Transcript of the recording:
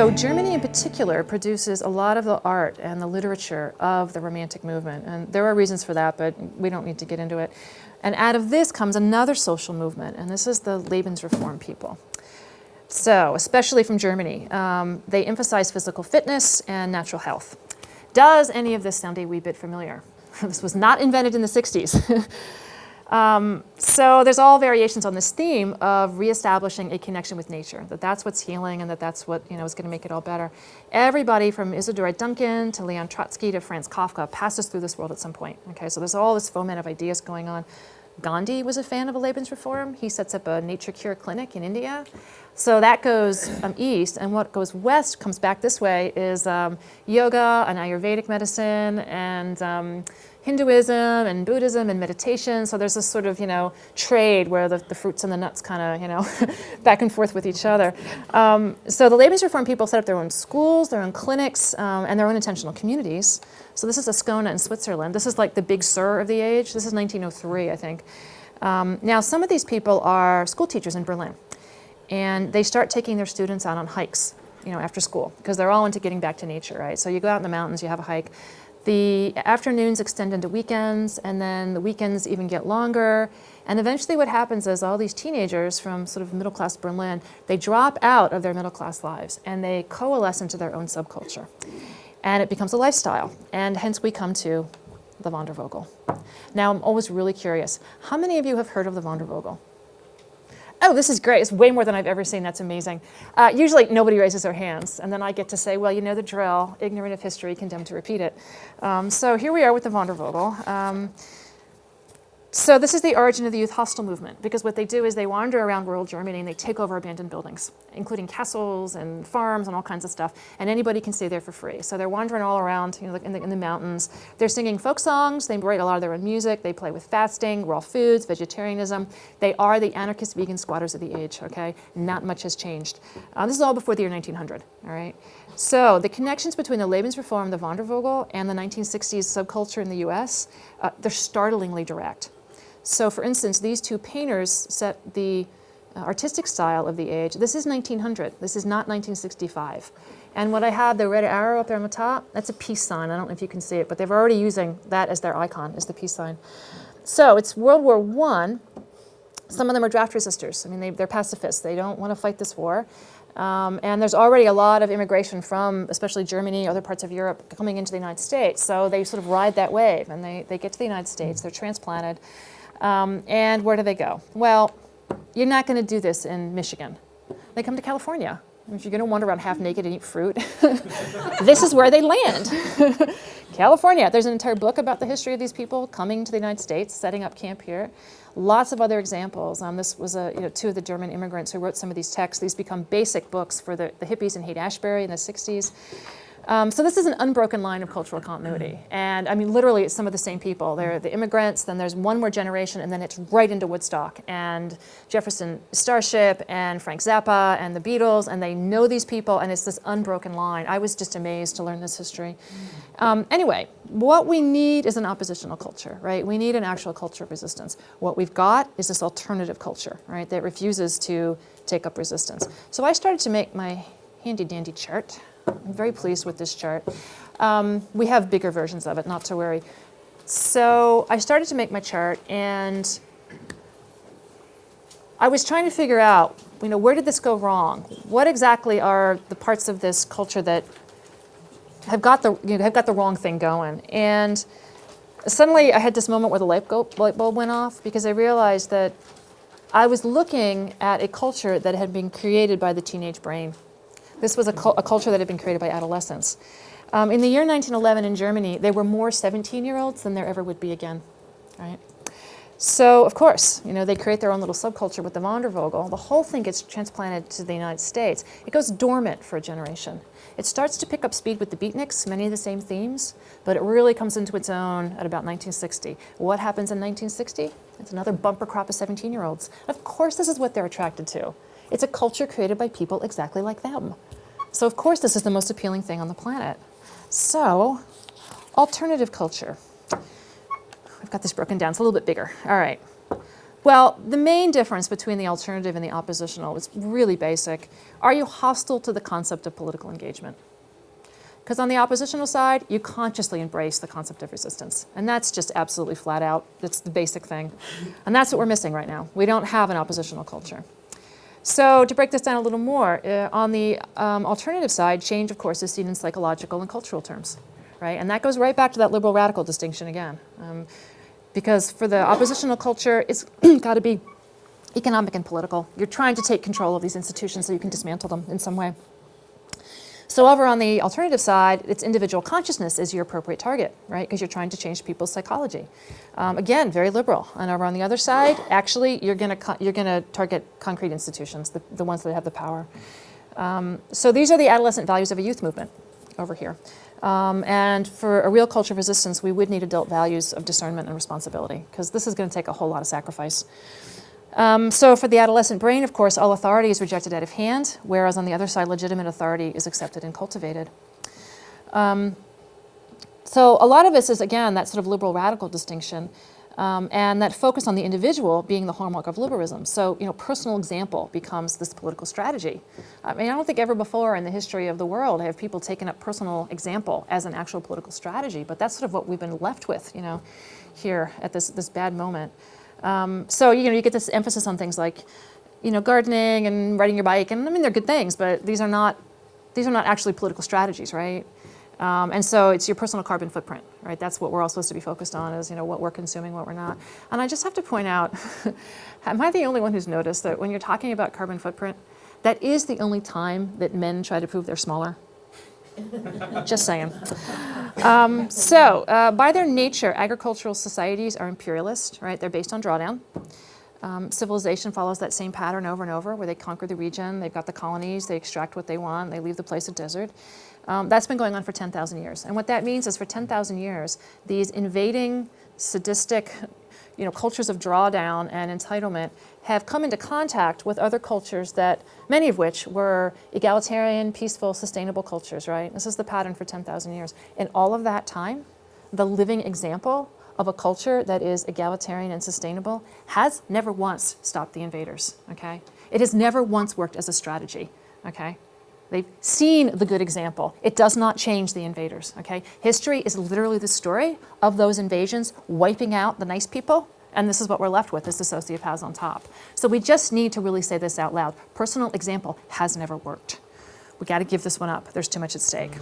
So Germany in particular produces a lot of the art and the literature of the Romantic movement. And there are reasons for that, but we don't need to get into it. And out of this comes another social movement, and this is the Lebensreform people. So, especially from Germany, um, they emphasize physical fitness and natural health. Does any of this sound a wee bit familiar? this was not invented in the 60s. Um, so there's all variations on this theme of reestablishing a connection with nature, that that's what's healing and that that's what you know is going to make it all better. Everybody from Isadora Duncan to Leon Trotsky to Franz Kafka passes through this world at some point. Okay, so there's all this foment of ideas going on. Gandhi was a fan of a Lebensreform. He sets up a nature cure clinic in India. So that goes um, east, and what goes west comes back this way is um, yoga and Ayurvedic medicine and um, Hinduism and Buddhism and meditation. So there's this sort of, you know, trade where the, the fruits and the nuts kind of, you know, back and forth with each other. Um, so the Lebensreform people set up their own schools, their own clinics, um, and their own intentional communities. So this is Ascona in Switzerland. This is like the big sur of the age. This is 1903, I think. Um, now, some of these people are school teachers in Berlin. And they start taking their students out on hikes, you know, after school, because they're all into getting back to nature, right? So you go out in the mountains, you have a hike. The afternoons extend into weekends, and then the weekends even get longer. And eventually what happens is all these teenagers from sort of middle-class Berlin, they drop out of their middle-class lives, and they coalesce into their own subculture. And it becomes a lifestyle, and hence we come to the Wandervogel. Now, I'm always really curious. How many of you have heard of the Wandervogel? Oh, this is great. It's way more than I've ever seen. That's amazing. Uh, usually nobody raises their hands. And then I get to say, well, you know the drill. Ignorant of history, condemned to repeat it. Um, so here we are with the Wandervogel. Um, so this is the origin of the youth hostel movement, because what they do is they wander around rural Germany and they take over abandoned buildings, including castles and farms and all kinds of stuff, and anybody can stay there for free. So they're wandering all around you know, in, the, in the mountains. They're singing folk songs, they write a lot of their own music, they play with fasting, raw foods, vegetarianism. They are the anarchist vegan squatters of the age, okay? Not much has changed. Uh, this is all before the year 1900, all right? So the connections between the Lebensreform, the Wandervogel, and the 1960s subculture in the US, uh, they're startlingly direct. So for instance, these two painters set the uh, artistic style of the age. This is 1900. This is not 1965. And what I have, the red arrow up there on the top, that's a peace sign. I don't know if you can see it, but they're already using that as their icon, as the peace sign. So it's World War I. Some of them are draft resistors. I mean, they, are pacifists. They don't want to fight this war. Um, and there's already a lot of immigration from, especially Germany, other parts of Europe, coming into the United States. So they sort of ride that wave, and they, they get to the United States. They're transplanted. Um, and where do they go? Well, you're not going to do this in Michigan. They come to California. If you're going to wander around half naked and eat fruit, this is where they land. California. There's an entire book about the history of these people coming to the United States, setting up camp here. Lots of other examples. Um, this was a, you know, two of the German immigrants who wrote some of these texts. These become basic books for the, the hippies in Haight-Ashbury in the 60s. Um, so this is an unbroken line of cultural continuity. And I mean, literally, it's some of the same people. They're the immigrants, then there's one more generation, and then it's right into Woodstock and Jefferson Starship and Frank Zappa and the Beatles, and they know these people, and it's this unbroken line. I was just amazed to learn this history. Um, anyway, what we need is an oppositional culture, right? We need an actual culture of resistance. What we've got is this alternative culture, right, that refuses to take up resistance. So I started to make my handy dandy chart. I'm very pleased with this chart. Um, we have bigger versions of it, not to worry. So I started to make my chart and I was trying to figure out, you know, where did this go wrong? What exactly are the parts of this culture that have got the, you know, have got the wrong thing going? And suddenly I had this moment where the light bulb went off because I realized that I was looking at a culture that had been created by the teenage brain. This was a, a culture that had been created by adolescents. Um, in the year 1911 in Germany, there were more 17-year-olds than there ever would be again, right? So, of course, you know, they create their own little subculture with the Wandervogel. The whole thing gets transplanted to the United States. It goes dormant for a generation. It starts to pick up speed with the beatniks, many of the same themes, but it really comes into its own at about 1960. What happens in 1960? It's another bumper crop of 17-year-olds. Of course, this is what they're attracted to. It's a culture created by people exactly like them. So of course this is the most appealing thing on the planet. So, alternative culture. I've got this broken down, it's a little bit bigger. All right. Well, the main difference between the alternative and the oppositional is really basic. Are you hostile to the concept of political engagement? Because on the oppositional side, you consciously embrace the concept of resistance. And that's just absolutely flat out. That's the basic thing. And that's what we're missing right now. We don't have an oppositional culture. So to break this down a little more, uh, on the um, alternative side, change, of course, is seen in psychological and cultural terms, right? And that goes right back to that liberal radical distinction again. Um, because for the oppositional culture, it's got to be economic and political. You're trying to take control of these institutions so you can dismantle them in some way. So over on the alternative side, it's individual consciousness is your appropriate target, right? Because you're trying to change people's psychology. Um, again, very liberal. And over on the other side, actually, you're going to you're going to target concrete institutions, the, the ones that have the power. Um, so these are the adolescent values of a youth movement over here. Um, and for a real culture of resistance, we would need adult values of discernment and responsibility, because this is going to take a whole lot of sacrifice. Um, so for the adolescent brain, of course, all authority is rejected out of hand, whereas on the other side, legitimate authority is accepted and cultivated. Um, so a lot of this is, again, that sort of liberal radical distinction. Um, and that focus on the individual being the hallmark of liberalism. So, you know, personal example becomes this political strategy. I mean, I don't think ever before in the history of the world have people taken up personal example as an actual political strategy, but that's sort of what we've been left with, you know, here at this, this bad moment. Um, so, you know, you get this emphasis on things like, you know, gardening and riding your bike, and I mean, they're good things, but these are not, these are not actually political strategies, right? Um, and so it's your personal carbon footprint, right? That's what we're all supposed to be focused on is, you know, what we're consuming, what we're not. And I just have to point out, am I the only one who's noticed that when you're talking about carbon footprint, that is the only time that men try to prove they're smaller? Just saying. Um, so uh, by their nature, agricultural societies are imperialist, right? They're based on drawdown. Um, civilization follows that same pattern over and over where they conquer the region, they've got the colonies, they extract what they want, they leave the place a desert. Um, that's been going on for 10,000 years. And what that means is for 10,000 years, these invading, sadistic, you know, cultures of drawdown and entitlement have come into contact with other cultures that, many of which were egalitarian, peaceful, sustainable cultures, right? This is the pattern for 10,000 years. In all of that time, the living example of a culture that is egalitarian and sustainable has never once stopped the invaders, okay? It has never once worked as a strategy, okay? They've seen the good example. It does not change the invaders, okay? History is literally the story of those invasions wiping out the nice people, and this is what we're left with, is the sociopaths on top. So we just need to really say this out loud. Personal example has never worked. We gotta give this one up. There's too much at stake.